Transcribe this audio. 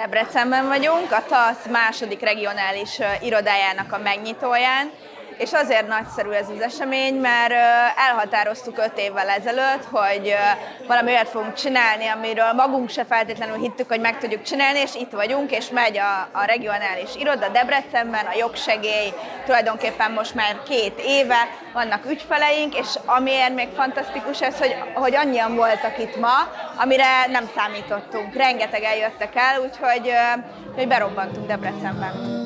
Debrecenben vagyunk, a TASZ második regionális irodájának a megnyitóján, és azért nagyszerű ez az esemény, mert elhatároztuk öt évvel ezelőtt, hogy valami olyat fogunk csinálni, amiről magunk se feltétlenül hittük, hogy meg tudjuk csinálni, és itt vagyunk, és megy a, a regionális iroda Debrecenben, a jogsegély tulajdonképpen most már két éve, vannak ügyfeleink, és amiért még fantasztikus ez, hogy, hogy annyian voltak itt ma, amire nem számítottunk. Rengeteg eljöttek el, úgyhogy, hogy berobbantunk Debrecenben.